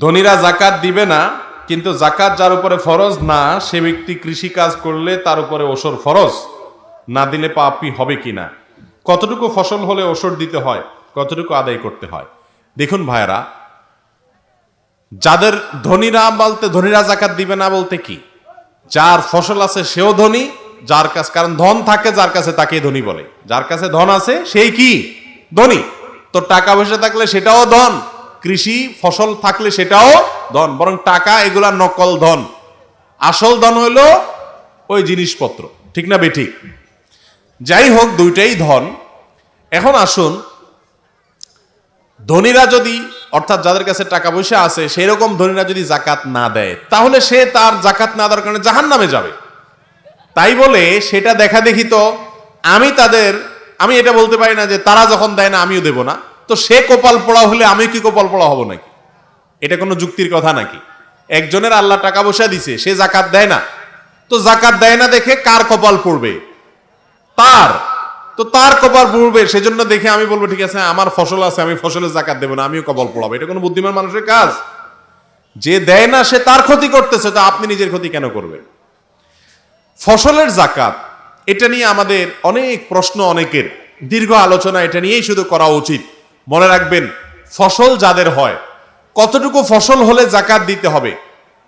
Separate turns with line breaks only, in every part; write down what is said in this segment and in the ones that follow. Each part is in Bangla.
ধনীরা জাকাত দিবে না, কিন্তু জাকাত যার উপরে ফরজ না, সে ব্যক্তি কৃষি কাজ করলে তার উপরে ওসর ফরজ। না দিলে পাপি হবে কিনা কতটুকু ফসল হলে ওসর দিতে হয়, কতটুকু আদায় করতে হয়? দেখুন ভাইরা যাদের ধনীরা বলতে ধনীরা জাকাত দিবে না বলতে কি? যার ফসল আছে সেও ধনী, যার কাছে, কারণ ধন থাকে, যার কাছে তাকে ধনী বলে। যার কাছে ধন আছে, সেই কি? ধনী। তো টাকা পয়সা থাকলে সেটাও ধন। কৃষি ফসল থাকলে সেটাও ধন, বরং টাকা এগুলা নকল ধন। আসল ধন হলো ওই জিনিসপত্র, ঠিক না বেঠিক? যাই হোক, দুইটাই ধন। এখন আসুন, ধনীরা যদি, অর্থাৎ যাদের কাছে টাকা পয়সা আছে সেই রকম ধনীরা যদি জাকাত না দেয়, তাহলে সে তার জাকাত না দেওয়ার কারণে জাহান নামে যাবে। তাই বলে সেটা দেখা দেখি তো, আমি তাদের, আমি এটা বলতে পারি না যে তারা যখন দেয় না, আমিও দেব না। তো সে কপাল পড়া হলে আমি কি কপাল পড়া হব নাকি? এটা কোনো যুক্তির কথা নাকি? একজনের আল্লাহ টাকা পয়সা দিছে, সে জাকাত দেয় না। তো জাকাত দেয় না দেখে কার কপাল পড়বে? তার। তো তার কপাল পড়বে, সেজন্য দেখে আমি বলব, ঠিক আছে, আমার ফসল আছে, আমি ফসলের জাকাত দেবো না, আমিও কপাল পড়াবো। এটা কোনো বুদ্ধিমান মানুষের কাজ। যে দেয় না, সে তার ক্ষতি করতেছে, তো আপনি নিজের ক্ষতি কেন করবেন? ফসলের জাকাত, এটা নিয়ে আমাদের অনেক প্রশ্ন অনেকের। দীর্ঘ আলোচনা এটা নিয়েই শুধু করা উচিত। মনে রাখবেন, ফসল যাদের হয়, কতটুকু ফসল হলে জাকাত দিতে হবে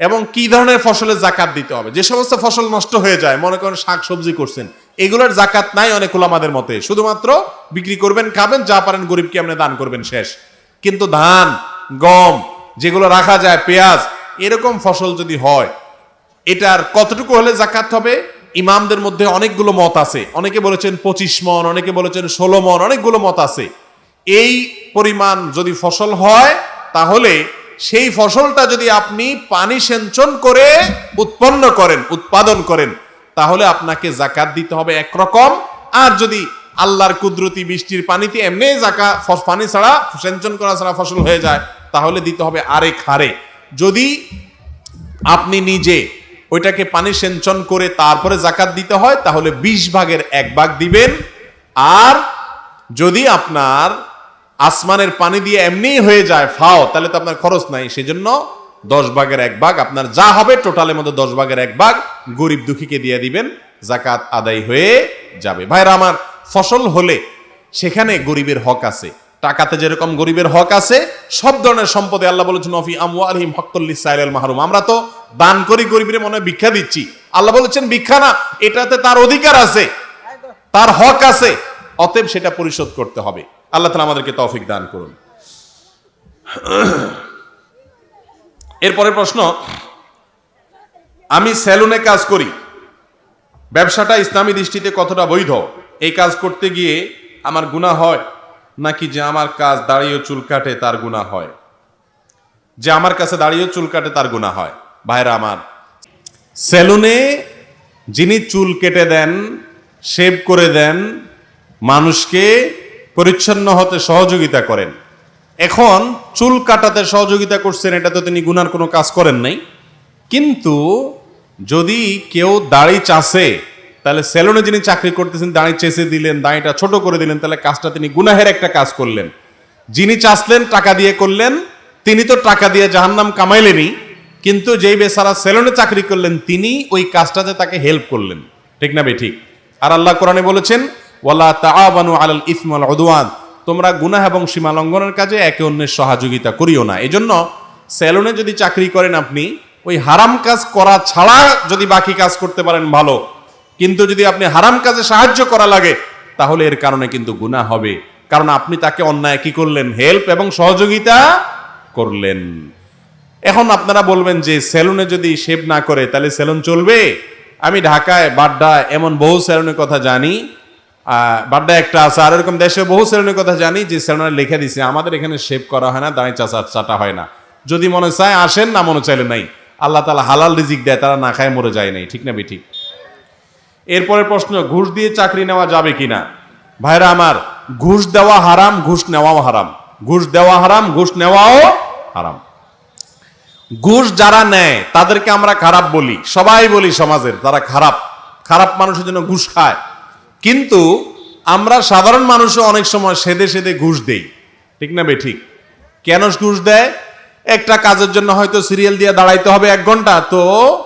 এবং কি ধরনের ফসলের জাকাত দিতে হবে? যে সমস্ত ফসল নষ্ট হয়ে যায়, মনে করেন শাক সবজি করছেন, এগুলোর জাকাত নাই অনেক আমাদের মতে। শুধুমাত্র বিক্রি করবেন, খাবেন, যা পারেন গরিবকে আপনি দান করবেন শেষ। কিন্তু ধান, গম, যেগুলো রাখা যায়, পেঁয়াজ, এরকম ফসল যদি হয়, এটার কতটুকু হলে জাকাত হবে? ইমামদের মধ্যে অনেকগুলো মত আছে। অনেকে বলেছেন পঁচিশ মন, অনেকে বলেছেন ষোলো মন, অনেকগুলো মত আছে। এই পরিমাণ যদি ফসল হয়, তাহলে সেই ফসলটা যদি আপনি পানি সেঞ্চন করে উৎপন্ন করেন, উৎপাদন করেন, তাহলে আপনাকে জাকাত দিতে হবে একরকম আর যদি আল্লাহর কুদরতি বৃষ্টির পানিতে এমনি জাকা পানি ছাড়া সেঞ্চন করা ছাড়া ফসল হয়ে যায়, তাহলে দিতে হবে আরেক হারে। যদি আপনি নিজে ওইটাকে পানি সেঞ্চন করে তারপরে জাকাত দিতে হয়, তাহলে বিশ ভাগের এক ভাগ দিবেন। আর যদি আপনার আসমানের পানি দিয়ে এমনিই হয়ে যায়, ফাও, তাহলে তো আপনার খরচ নাই। সেজন্য দশ ভাগের এক ভাগ, আপনার যা হবে, টোটালের মধ্যে দশ ভাগের এক ভাগ গরিব দুঃখীকে দিয়ে দিবেন জাকাত আদায় হয়ে যাবে। ভাইরা, আমার ফসল হলে সেখানে গরিবের হক আছে। টাকাতে যেরকম গরিবের হক আছে, সব ধরনের সম্পদে আল্লাহ বলেছেন অফি আমু আলহিম হকুল্লি সাইল মাহরুম। আমরা তো দান করি গরিবের মনে ভিক্ষা দিচ্ছি। আল্লাহ বলেছেন, ভিক্ষা না, এটাতে তার অধিকার আছে, তার হক আছে, অতএব সেটা পরিশোধ করতে হবে। আল্লাহ তালা আমাদেরকে তৌফিক দান করুন। এরপরের প্রশ্ন, আমি সেলুনে কাজ করি, ব্যবসাটা ইসলামী দৃষ্টিতে কতটা বৈধ? এই কাজ করতে গিয়ে আমার গুণা হয়, নাকি যে আমার কাজ দাঁড়িয়ে চুল কাটে তার গুণা হয়? যে আমার কাছে দাঁড়িয়ে চুল কাটে তার গুণা হয়। ভাইরা আমার, সেলুনে যিনি চুল কেটে দেন, শেভ করে দেন, মানুষকে পরিচ্ছন্ন হতে সহযোগিতা করেন। এখন চুল কাটাতে সহযোগিতা করছেন, এটা তো তিনি গুনার কোনো কাজ করেন নাই। কিন্তু যদি কেউ দাড়ি চাষে, তাহলে সেলুনে যিনি চাকরি করতেছেন, দাড়ি চেষে দিলেন, দাড়িটা ছোট করে দিলেন, তাহলে কাজটা তিনি গুনাহের একটা কাজ করলেন। যিনি চাষলেন, টাকা দিয়ে করলেন, তিনি তো টাকা দিয়ে জাহান্নাম কামাইলেনি কিন্তু যেই বেসারা সেলুনে চাকরি করলেন, তিনি ওই কাজটাতে তাকে হেল্প করলেন। ঠিক না বে ঠিক? আর আল্লাহ কোরআনে বলেছেন ওয়ালা তাআবানু আলাল ইসম ওয়াল উদওয়ান। তোমরা গুনাহ এবং সীমা লঙ্ঘনের কাজে একে অন্যের সহযোগিতা করিও না। এজন্য সেলুনে যদি চাকরি করেন আপনি, ওই হারাম কাজ করা ছাড়া যদি বাকি কাজ করতে পারেন, ভালো। কিন্তু যদি আপনি হারাম কাজে সাহায্য করা লাগে, তাহলে এর কারণে কিন্তু গুনাহ হবে। কারণ আপনি তাকে অন্যায় কি করলেন? হেল্প এবং সহযোগিতা করলেন। এখন আপনারা বলবেন যে সেলুনে যদি শেভ না করে, তাহলে সেলুন চলবে? আমি ঢাকায় বাড্ডা এমন বহু সেলুনের কথা জানি। বাড্ডা একটা আছে। আর এরকম দেশে বহু সেলুনের কথা জানি, যে সেলুনে লিখে দিছে, আমাদের এখানে শেভ করা হয় না দাঁড়ি চাচা চাটা হয় না। যদি মনে চায় আসেন না, মনে চাইলে নাই। আল্লাহ তালা হালাল রিজিক দেয়, তারা না খায়, মরে যায় নাই। ঠিক না, বেঠিক? এরপরের প্রশ্ন, ঘুষ দিয়ে চাকরি নেওয়া যাবে কিনা? ভাইরা আমার, ঘুষ দেওয়া হারাম, ঘুষ নেওয়াও হারাম। ঘুষ দেওয়া হারাম, ঘুষ নেওয়াও হারাম। ঘুষ যারা নেয়, তাদেরকে আমরা খারাপ বলি। সবাই বলি সমাজের, তারা খারাপ। খারাপ মানুষের জন্য ঘুষ খায়। কিন্তু আমরা সাধারণ মানুষও অনেক সময় সেদে সেদে ঘুষ দেই। ঠিক না বে ঠিক। কেন ঘুষ দেয়? একটা কাজের জন্য হয়তো সিরিয়াল দিয়ে দাঁড়াইতে হবে এক ঘণ্টা, তো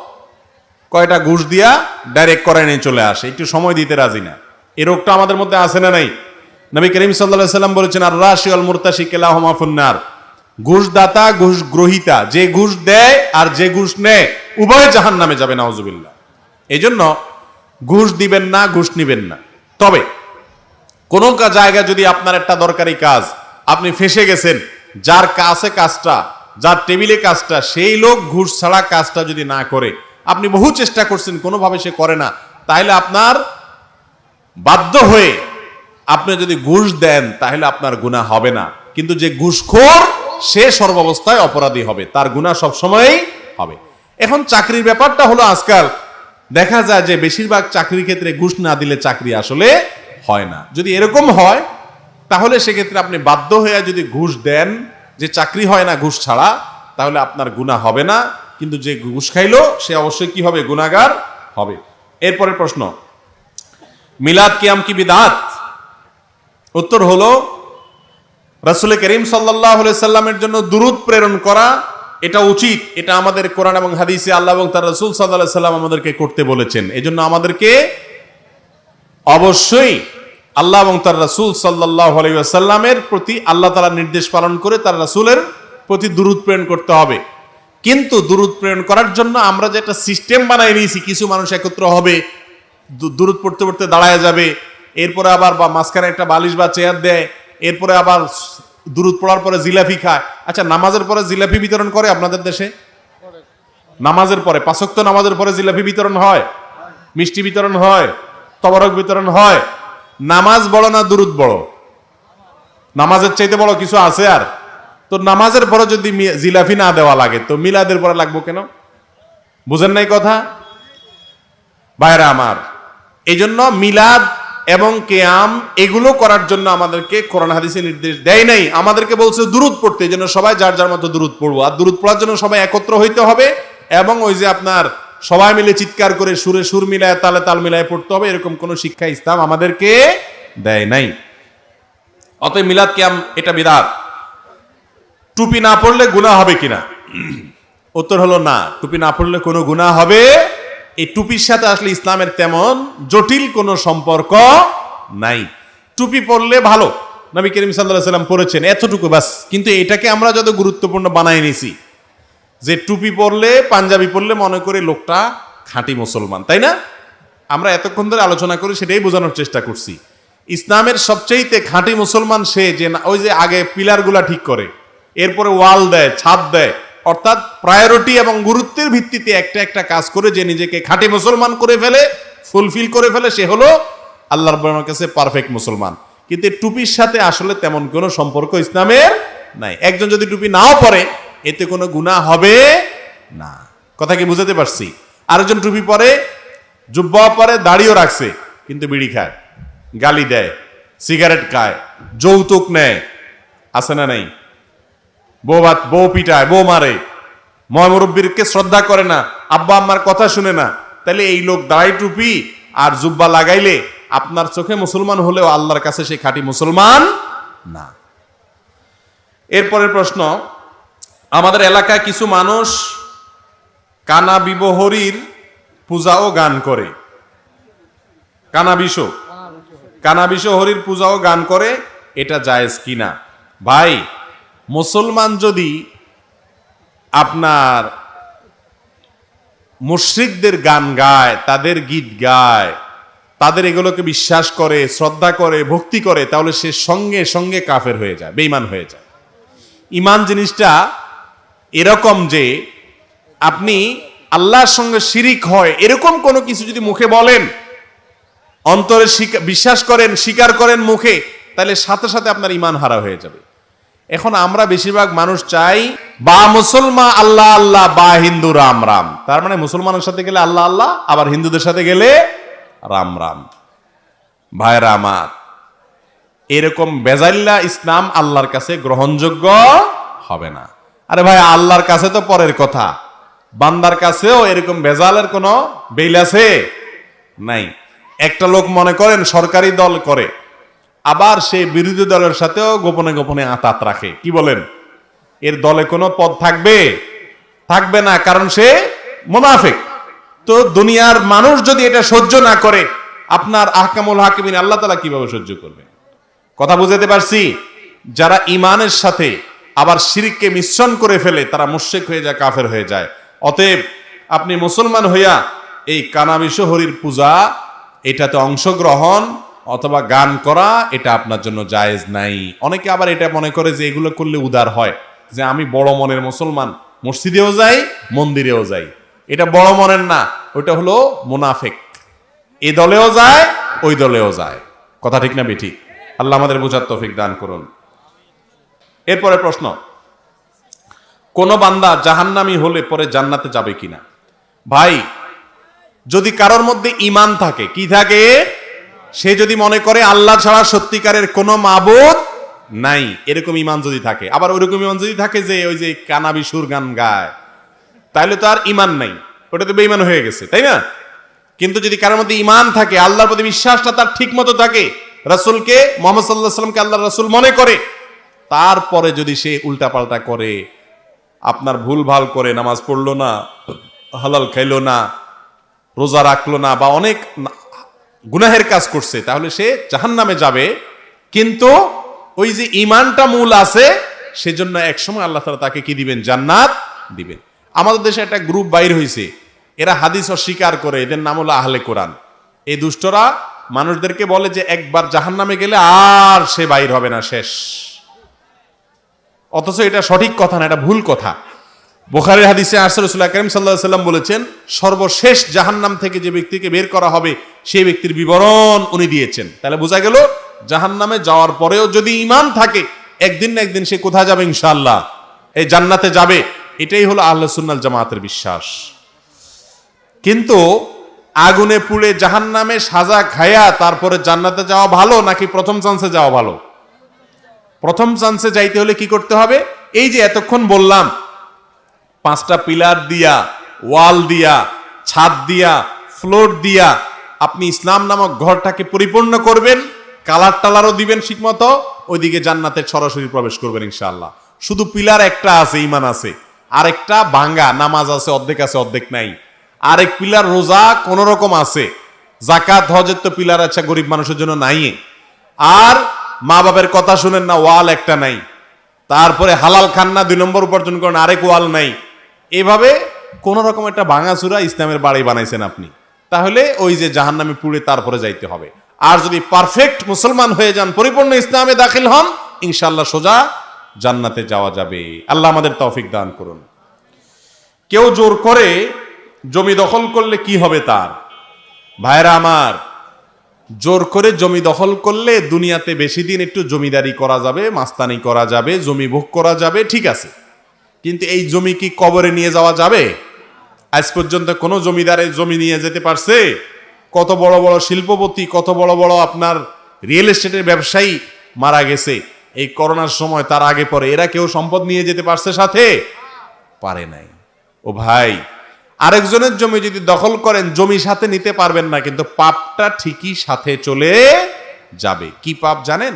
কয়টা ঘুষ দিয়া ডাইরেক্ট করে নিয়ে চলে আসে। একটু সময় দিতে রাজি না। এই রোগটা আমাদের মধ্যে আছে না নাই? নবী করিম সাল্লাহ সাল্লাম বলেছেন আর রাশি আল মুরতাশি কেলা হমাফুন্নার ঘুষ দাতা ঘুষ গ্রহিতা যে ঘুষ দেয় আর যে ঘুষ নেয়, উভয় জাহান নামে যাবে, নাউজুবিল্লাহ। এই জন্য ঘুষ দিবেন না, ঘুষ নিবেন না। তবে কোন জায়গায় যদি আপনার একটা দরকারি কাজ, আপনি ফেসে গেছেন, যার কাছে কাজটা, যার টেবিলে কাজটা, সেই লোক ঘুষ ছাড়া কাজটা যদি না করে, আপনি বহু চেষ্টা করছেন, কোনোভাবে সে করে না তাহলে আপনার বাধ্য হয়ে আপনি যদি ঘুষ দেন তাহলে আপনার গুণা হবে না। কিন্তু যে ঘুষখোর, সে সর্বাবস্থায় অপরাধী হবে, তার গুণা সবসময়ই হবে। এখন চাকরির ব্যাপারটা হলো আজকাল দেখা যায় যে বেশিরভাগ চাকরির ক্ষেত্রে ঘুষ না দিলে চাকরি আসলে হয় না। যদি এরকম হয়, তাহলে সেক্ষেত্রে আপনি বাধ্য হয়ে যদি ঘুষ দেন, যে চাকরি হয় না ঘুষ ছাড়া, তাহলে আপনার গুণা হবে না। কিন্তু যে ঘুষ খাইলো, সে অবশ্যই কি হবে? গুণাগার হবে। এরপরের প্রশ্ন, মিলাদ কিয়াম কি বিদাত? উত্তর হলো, রাসুল করিম সাল্লাহ সাল্লামের জন্য দুরুদ প্রেরণ করা এটা উচিত, এটা আমাদের কোরআন এবং হাদিসে আল্লাহ এবং তার রসুল সাল্লাহ সাল্লাম আমাদেরকে করতে বলেছেন। এই জন্য আমাদেরকে অবশ্যই আল্লাহ এবং তার রাসুল সাল্লাহ আলাইসাল্লামের প্রতি আল্লাহ তালা নির্দেশ পালন করে তার রাসুলের প্রতি দুরুদ প্রেরণ করতে হবে। কিন্তু দুরুদ প্রেরণ করার জন্য আমরা যে একটা সিস্টেম বানাই নিয়েছি, কিছু মানুষ একত্র হবে, দু- দুরুদ পড়তে পড়তে দাঁড়ায় যাবে, এরপরে আবার বা মাঝখানে একটা বালিশ বা চেয়ার দেয়, এরপরে আবার দুরুদ পড়ার পরে জিলাপি খায়। আচ্ছা নামাজের পরে জিলাপি বিতরণ করে আপনাদের দেশে? নামাজের পরে পাঁচক্ত নামাজের পরে জিলাপি বিতরণ হয়? মিষ্টি বিতরণ হয়? তবরক বিতরণ হয়? নামাজ বড় না দুরুদ বড়? নামাজের চাইতে বড় কিছু আছে আর? তো নামাজের পরে যদি জিলাপি না দেওয়া লাগে, তো মিলাদের পরে লাগবো কেন? বুঝেন নাই কথা? ভাইরা আমার এই জন্য মিলাদ এবং কেয়াম এগুলো করার জন্য আমাদেরকে কোরআন হাদিসে নির্দেশ দেয় নাই। আমাদেরকে বলছে দুরুদ পড়তে এই জন্য সবাই যার যার মতো দুরুদ পড়ব। আর দুরুদ পড়ার জন্য সবাই একত্র হইতে হবে এবং ওই যে আপনার সবাই মিলে চিৎকার করে সুরে সুর মিলায়, তালে তাল মিলায় পড়তে হবে, এরকম কোনো শিক্ষা ইসলাম আমাদেরকে দেয় নাই। অতএব মিলাদ কেয়াম এটা বিরাট টুপি না পড়লে গুনাহ হবে কিনা? উত্তর হলো না, টুপি না পড়লে কোনো গুনাহ হবে এই টুপির সাথে আসলে ইসলামের তেমন জটিল কোনো সম্পর্ক নাই। টুপি পরলে ভালো, নবী করিম সাল্লাহ সাল্লাম পড়েছেন এতটুকু বাস। কিন্তু এটাকে আমরা যত গুরুত্বপূর্ণ বানাই নিছি, যে টুপি পরলে, পাঞ্জাবি পরলে মনে করে লোকটা খাঁটি মুসলমান, তাই না? আমরা এতক্ষণ ধরে আলোচনা করি সেটাই বোঝানোর চেষ্টা করছি। ইসলামের সবচেয়েতে খাঁটি মুসলমান সে যে ওই যে আগে পিলারগুলা ঠিক করে, এরপরে ওয়াল দেয়, ছাদ দেয় অর্থাৎ প্রায়োরিটি এবং গুরুত্বের ভিত্তিতে একটা একটা কাজ করে যে নিজেকে খাঁটি মুসলমান করে ফেলে ফুলফিল করে ফেলে, সে হলো আল্লাহর রব্বুর কাছে পারফেক্ট মুসলমান। কিন্তু টুপির সাথে আসলে তেমন কোনো সম্পর্ক ইসলামের নাই। একজন যদি টুপি নাও পরে, এতে কোনো গুনাহ হবে না। কথা কি বুঝাতে পারছি? আরেকজন টুপি পরে, জুব্বা পরে, দাড়িও রাখছে, কিন্তু বিড়ি খায়, গালি দেয় সিগারেট খায়, যৌতুক নেয়, আছে না নাই? বউ ভাত বউ পিটায়, বউ মারে। ময় মুরব্বীরকে শ্রদ্ধা করে না, আব্বা আম্মার কথা শুনে না। তাহলে এই লোক দাড়ি টুপি আর জুব্বা লাগাইলে আপনার চোখে মুসলমান হলেও আল্লাহর কাছে সে খাঁটি মুসলমান না। এরপরের প্রশ্ন, আমাদের এলাকায় কিছু মানুষ কানা বিবহরীর পূজা ও গান করে। কানাবিশ কানাবিশ হরির পূজা ও গান করে, এটা জায়েজ কিনা? ভাই মুসলমান যদি আপনার মুশ্রিকদের গান গায়, তাদের গীত গায়, তাদের এগুলোকে বিশ্বাস করে, শ্রদ্ধা করে, ভক্তি করে, তাহলে সে সঙ্গে সঙ্গে কাফের হয়ে যায় বেইমান হয়ে যায়। ইমান জিনিসটা এরকম যে আপনি আল্লাহর সঙ্গে শিরিক হয়, এরকম কোনো কিছু যদি মুখে বলেন, অন্তরে বিশ্বাস করেন, স্বীকার করেন মুখে, তাহলে সাথে সাথে আপনার ইমান হারা হয়ে যাবে। এখন আমরা বেশিরভাগ মানুষ চাই, বা মুসলমান আল্লাহ আল্লাহ, বা হিন্দু রাম রাম। তার মানে মুসলমানের সাথে গেলে আল্লাহ আল্লাহ, আবার হিন্দুদের সাথে গেলে রাম রাম। ভাইরা আমার, এরকম বেজাল্লা ইসলাম আল্লাহর কাছে গ্রহণযোগ্য হবে না। আরে ভাই, আল্লাহর কাছে তো পরের কথা। বান্দার কাছেও এরকম বেজালের কোনো বেল আছে? নাই। একটা লোক মনে করেন সরকারি দল করে। আবার সে বিরোধী দলের সাথেও গোপনে গোপনে আতাত রাখে। কি বলেন? এর দলে কোনো পদ থাকবে? থাকবে না, কারণ সে মোনাফেক। তো দুনিয়ার মানুষ যদি এটা সহ্য না করে, আপনার আহকামুল হাকিমিন আল্লাহ তালা কীভাবে সহ্য করবে? কথা বুঝাতে পারছি? যারা ইমানের সাথে আবার শিরিককে মিশ্রণ করে ফেলে, তারা মুশেক হয়ে যায়, কাফের হয়ে যায়। অতএব আপনি মুসলমান হইয়া এই কানাবিশ হরির পূজা, এটাতে অংশগ্রহণ অথবা গান করা, এটা আপনার জন্য জায়েজ নাই। অনেকে আবার এটা মনে করে যে এগুলো করলে উদার হয়, যে আমি বড় মনের মুসলমান, মসজিদেও যাই, মন্দিরেও যাই। এটা বড় মনের না ওটা হলো মুনাফেক। এ দলেও যায়, ওই দলেও যায়। কথা ঠিক না বেঠিক? আল্লাহ আমাদের বোঝার তৌফিক দান করুন। এরপরে প্রশ্ন, কোন বান্দা জাহান্নামি হলে পরে জান্নাতে যাবে কিনা? ভাই, যদি কারোর মধ্যে ইমান থাকে, কি থাকে? সে যদি মনে করে আল্লাহ ছাড়া সত্যিকারের কোনো মাবুদ নাই, এরকম ইমান যদি থাকে, আবার ওইরকম ইমান যদি থাকে যে ওই যে কানাবি সুর গান গায়, তাহলে তো আর ইমান নাই। ওটা তো বেইমান হয়ে গেছে, তাই না? কিন্তু যদি কারোর মধ্যে ইমান থাকে, আল্লাহর প্রতি বিশ্বাসটা তার ঠিক মতো থাকে, রাসুলকে, মোহাম্মদ সাল্লাহ সাল্লামকে আল্লাহ রাসুল মনে করে, তারপরে যদি সে উল্টাপাল্টা করে, আপনার ভুল ভালো করে, নামাজ পড়ল না, হালাল খাইলো না, রোজা রাখল না, বা অনেক গুনাহের কাজ করছে, তাহলে সে জাহান নামে যাবে। কিন্তু ওই যে ইমানটা মূল আছে, সেজন্য একসময় আল্লাহ তালা তাকে কি দিবেন? জান্নাত দিবেন। আমাদের দেশে একটা গ্রুপ বাইর হয়েছে এরা হাদিস অস্বীকার করে, এদের নাম হলো আহলে কোরআন। এই দুষ্টরা মানুষদেরকে বলে যে একবার জাহান নামে গেলে আর সে বাইর হবে না, শেষ। অথচ এটা সঠিক কথা না, এটা ভুল কথা। বোখারের হাদিসে আসর রসুল্লাহ করিম সাল্লাহ সাল্লাম বলেছেন, সর্বশেষ জাহান্নাম থেকে যে ব্যক্তিকে বের করা হবে, সেই ব্যক্তির বিবরণ উনি দিয়েছেন। তাহলে বোঝা গেল, জাহান্নামে যাওয়ার পরেও যদি ইমান থাকে, একদিন না একদিন সে কোথায় যাবে ইনশাল্লাহ এই জান্নাতে যাবে। এটাই হলো আল্লাহ সুন্নাল জামাতের বিশ্বাস। কিন্তু আগুনে পুড়ে জাহান্নামে সাজা খায়া তারপরে জান্নাতে যাওয়া ভালো, নাকি প্রথম চান্সে যাওয়া ভালো? প্রথম চান্সে যাইতে হলে কি করতে হবে? এই যে এতক্ষণ বললাম পাঁচটা পিলার দিয়া, ওয়াল দিয়া, ছাদ দিয়া, ফ্লোর দিয়া আপনি ইসলাম নামক ঘরটাকে পরিপূর্ণ করবেন, কালার টালারও দিবেন ঠিকমতো, ওইদিকে জান্নাতের সরাসরি প্রবেশ করবেন ইনশাআল্লাহ। শুধু পিলার একটা আছে ইমান আছে। আরেকটা ভাঙ্গা, নামাজ আছে, অর্ধেক আছে, অর্ধেক নাই। আরেক পিলার রোজা কোন রকম আছে। জাকাত হজের তো পিলার আছে, গরিব মানুষের জন্য নাই আর মা বাবার কথা শুনেন না, ওয়াল একটা নাই। তারপরে হালাল খান না দুই নম্বর উপার্জন করেন, আরেক ওয়াল নাই। এভাবে কোন রকম একটা ভাঙাচুরা ইসলামের বাড়ি বানাইছেন আপনি। তাহলে ওই যে জাহান্নামে পুড়ে তারপরে যাইতে হবে। আর যদি পারফেক্ট মুসলমান হয়ে যান, পরিপূর্ণ ইসলামে দাখিল হন ইনশাল্লাহ সোজা জান্নাতে যাওয়া যাবে। আল্লাহ আমাদের তৌফিক দান করুন। কেউ জোর করে জমি দখল করলে কি হবে তার? ভাইরা আমার, জোর করে জমি দখল করলে দুনিয়াতে বেশি দিন একটু জমিদারি করা যাবে, মাস্তানি করা যাবে, জমি ভোগ করা যাবে, ঠিক আছে। কিন্তু এই জমি কি কবরে নিয়ে যাওয়া যাবে? আজ পর্যন্ত কোনো জমিদারের জমি নিয়ে যেতে পারছে? কত বড় বড় শিল্পপতি, কত বড় বড় আপনার রিয়েল এস্টেটের ব্যবসায়ী মারা গেছে। এই করোনার সময় তার আগে পরে এরা কেউ সম্পদ নিয়ে যেতে পারছে সাথে? পারে নাই। ও ভাই, আরেকজনের জমি যদি দখল করেন, জমি সাথে নিতে পারবেন না, কিন্তু পাপটা ঠিকই সাথে চলে যাবে। কি পাপ জানেন?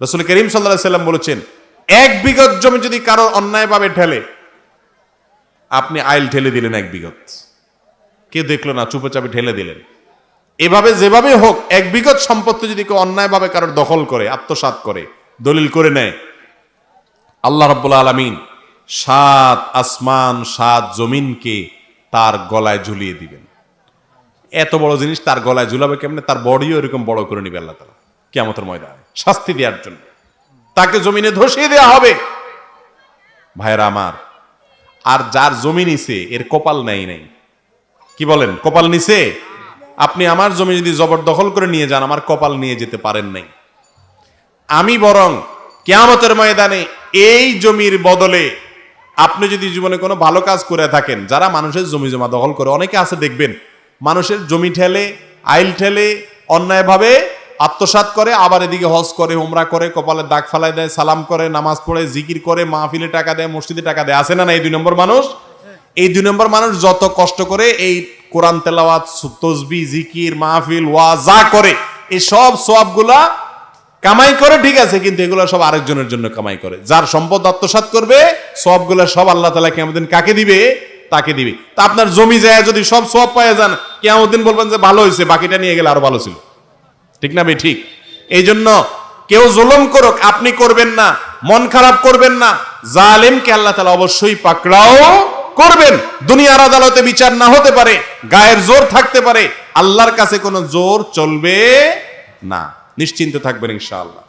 রসুল করিম সাল্লাহ সাল্লাম বলেছেন এক বিগত জমি যদি কারও অন্যায়ভাবে ঠেলে আপনি আইল ঠেলে দিলেন এক বিগত। কেউ দেখল না, চুপচাপে ঠেলে দিলেন। এভাবে যেভাবে হোক, এক বিগত সম্পত্তি যদি কেউ অন্যায়ভাবে কারোর দখল করে, আত্মসাৎ করে, দলিল করে নেয়, আল্লাহ রব্বুল আলমিন সাত আসমান, সাত জমিনকে তার গলায় ঝুলিয়ে দিবেন। এত বড় জিনিস তার গলায় ঝুলাবে কেমনে? তার বডিও এরকম বড় করে নিবে আল্লাহ তালা কেমতের ময়দানে শাস্তি দেওয়ার জন্য। জমিনে ধসিয়ে দেওয়া হবে। ভাইরা আমার, আর যার জমি নিছে, এর কপাল নেই নাই। কি বলেন, কপাল নিছে? আপনি আমার জমি যদি জবরদখল করে নিয়ে যান, আমার কপাল নিয়ে যেতে পারেন নাই। আমি বরং কেয়ামতের ময়দানে এই জমির বদলে আপনি যদি জীবনে কোনো ভালো কাজ করে থাকেন, যারা মানুষের জমি জমা দখল করে, অনেকে আছে দেখবেন, মানুষের জমি ঠেলে, আইল ঠেলে, অন্যায়ভাবে আত্মসাৎ করে, আবার এদিকে হজ করে, উমরা করে, কপালে দাগ ফালাই দেয়, সালাম করে, নামাজ পড়ে, জিকির করে, মাহফিলে টাকা দেয়, মসজিদে টাকা দেয়। আছে না না এই দুই নম্বর মানুষ? এই দুই নম্বর মানুষ যত কষ্ট করে এই কোরআন তেলাওয়াত, তসবি, জিকির, মাহফিল ওয়া যা করে, এই সব সবগুলা কামাই করে, ঠিক আছে, কিন্তু এগুলো সব আরেকজনের জন্য কামাই করে। যার সম্পদ আত্মসাৎ করবে সবগুলো সব আল্লাহ তালা কেমন কাকে দিবে? তাকে দিবে। তা আপনার জমি যায় যদি সব সব পায়ে যান কেমন বলবেন যে ভালো হয়েছে, বাকিটা নিয়ে গেলে আরও ভালো ছিল। ঠিক না ভাই? ঠিক। এই জন্য কেউ জুলুম করুক, আপনি করবেন না, মন খারাপ করবেন না, জালেমকে আল্লাহ তালা অবশ্যই পাকড়াও করবেন। দুনিয়ার আদালতে বিচার না হতে পারে, গায়ের জোর থাকতে পারে, আল্লাহর কাছে কোনো জোর চলবে না। নিশ্চিন্ত থাকবেন ইনশাআল্লাহ।